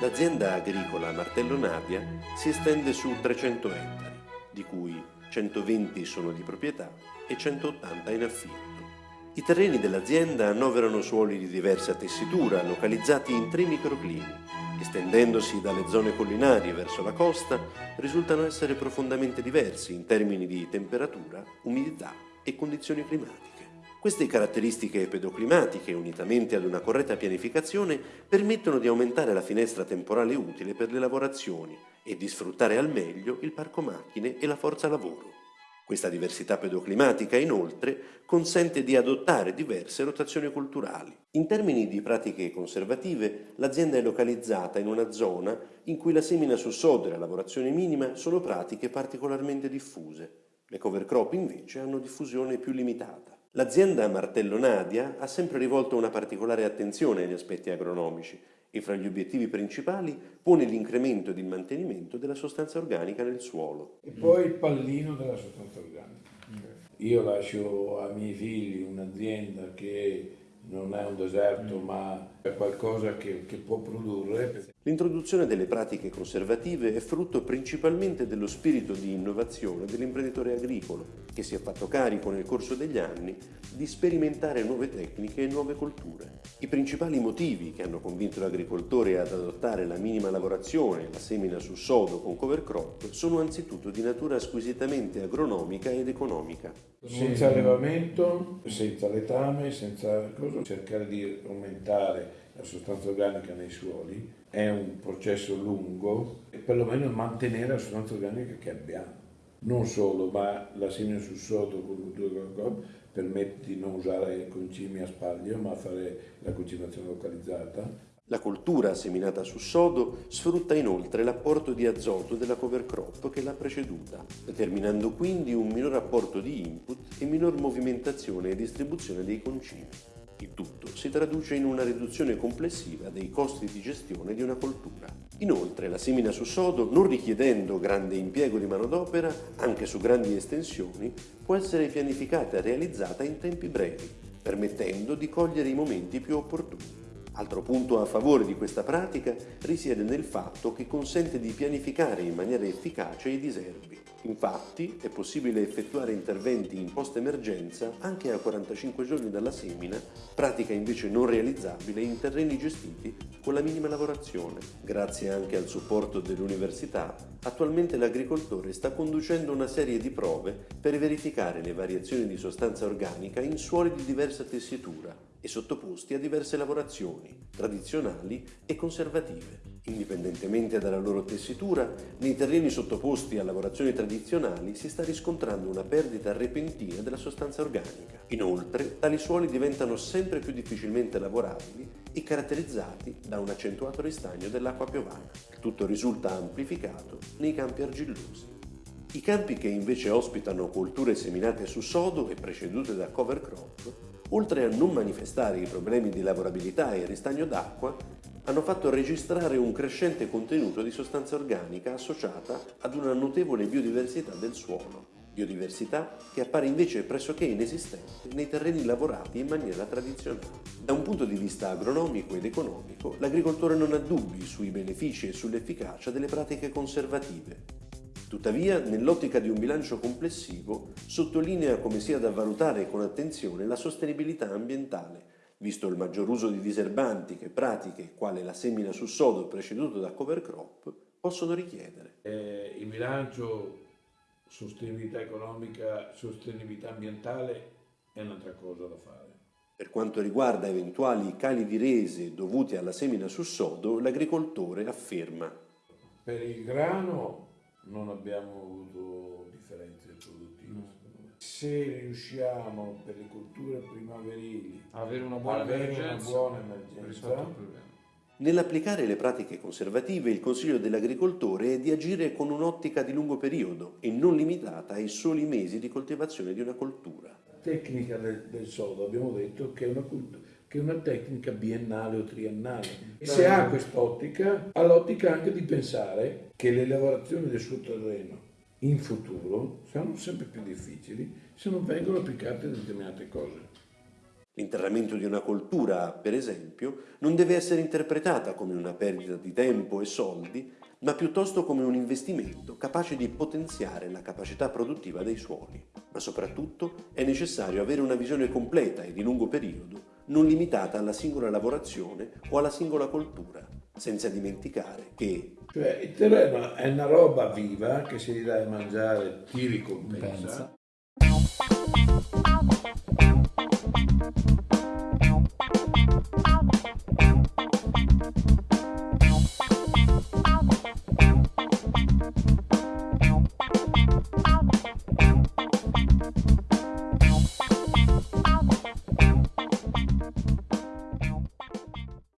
L'azienda agricola Martello Nadia si estende su 300 ettari, di cui 120 sono di proprietà e 180 in affitto. I terreni dell'azienda annoverano suoli di diversa tessitura, localizzati in tre microclimi. Estendendosi dalle zone collinari verso la costa, risultano essere profondamente diversi in termini di temperatura, umidità e condizioni climatiche. Queste caratteristiche pedoclimatiche, unitamente ad una corretta pianificazione, permettono di aumentare la finestra temporale utile per le lavorazioni e di sfruttare al meglio il parco macchine e la forza lavoro. Questa diversità pedoclimatica, inoltre, consente di adottare diverse rotazioni culturali. In termini di pratiche conservative, l'azienda è localizzata in una zona in cui la semina su sodo e la lavorazione minima sono pratiche particolarmente diffuse. Le cover crop invece hanno diffusione più limitata. L'azienda Martello Nadia ha sempre rivolto una particolare attenzione agli aspetti agronomici e fra gli obiettivi principali pone l'incremento ed il mantenimento della sostanza organica nel suolo. E poi il pallino della sostanza organica. Io lascio ai miei figli un'azienda che non è un deserto ma è qualcosa che, che può produrre. L'introduzione delle pratiche conservative è frutto principalmente dello spirito di innovazione dell'imprenditore agricolo, che si è fatto carico nel corso degli anni di sperimentare nuove tecniche e nuove colture. I principali motivi che hanno convinto l'agricoltore ad adottare la minima lavorazione la semina su sodo con cover crop sono anzitutto di natura squisitamente agronomica ed economica. Senza allevamento, senza letame, senza cosa, cercare di aumentare la sostanza organica nei suoli è un processo lungo e perlomeno mantenere la sostanza organica che abbiamo. Non solo, ma la semina sul sodo con cultura permette di non usare concimi a spaglio, ma fare la concimazione localizzata. La coltura seminata su sodo sfrutta inoltre l'apporto di azoto della cover crop che l'ha preceduta, determinando quindi un minor apporto di input e minor movimentazione e distribuzione dei concimi. Il tutto si traduce in una riduzione complessiva dei costi di gestione di una coltura. Inoltre la semina su sodo, non richiedendo grande impiego di manodopera, anche su grandi estensioni, può essere pianificata e realizzata in tempi brevi, permettendo di cogliere i momenti più opportuni. Altro punto a favore di questa pratica risiede nel fatto che consente di pianificare in maniera efficace i diserbi. Infatti è possibile effettuare interventi in post-emergenza anche a 45 giorni dalla semina, pratica invece non realizzabile in terreni gestiti con la minima lavorazione. Grazie anche al supporto dell'università, attualmente l'agricoltore sta conducendo una serie di prove per verificare le variazioni di sostanza organica in suoli di diversa tessitura e sottoposti a diverse lavorazioni, tradizionali e conservative. Indipendentemente dalla loro tessitura, nei terreni sottoposti a lavorazioni tradizionali si sta riscontrando una perdita repentina della sostanza organica. Inoltre, tali suoli diventano sempre più difficilmente lavorabili e caratterizzati da un accentuato ristagno dell'acqua piovana. Il tutto risulta amplificato nei campi argillosi. I campi che invece ospitano colture seminate su sodo e precedute da cover crop, oltre a non manifestare i problemi di lavorabilità e ristagno d'acqua, hanno fatto registrare un crescente contenuto di sostanza organica associata ad una notevole biodiversità del suolo, biodiversità che appare invece pressoché inesistente nei terreni lavorati in maniera tradizionale. Da un punto di vista agronomico ed economico, l'agricoltore non ha dubbi sui benefici e sull'efficacia delle pratiche conservative, Tuttavia, nell'ottica di un bilancio complessivo, sottolinea come sia da valutare con attenzione la sostenibilità ambientale, visto il maggior uso di diserbanti che pratiche, quale la semina su sodo preceduto da cover crop, possono richiedere. Eh, il bilancio sostenibilità economica, sostenibilità ambientale è un'altra cosa da fare. Per quanto riguarda eventuali cali di rese dovuti alla semina su sodo, l'agricoltore afferma Per il grano non abbiamo avuto differenze produttive no. Se riusciamo per le culture primaverili avere una buona avere emergenza, una buona emergenza Nell'applicare le pratiche conservative il consiglio dell'agricoltore è di agire con un'ottica di lungo periodo e non limitata ai soli mesi di coltivazione di una coltura. La tecnica del, del sodo abbiamo detto che è una cultura che una tecnica biennale o triennale. E se ha quest'ottica, ha l'ottica anche di pensare che le lavorazioni del suo terreno in futuro saranno sempre più difficili se non vengono applicate determinate cose. L'interramento di una coltura, per esempio, non deve essere interpretata come una perdita di tempo e soldi, ma piuttosto come un investimento capace di potenziare la capacità produttiva dei suoli. Ma soprattutto è necessario avere una visione completa e di lungo periodo, non limitata alla singola lavorazione o alla singola coltura, senza dimenticare che... Cioè il terreno è una roba viva che se gli dai a mangiare ti ricompensa. Pensa.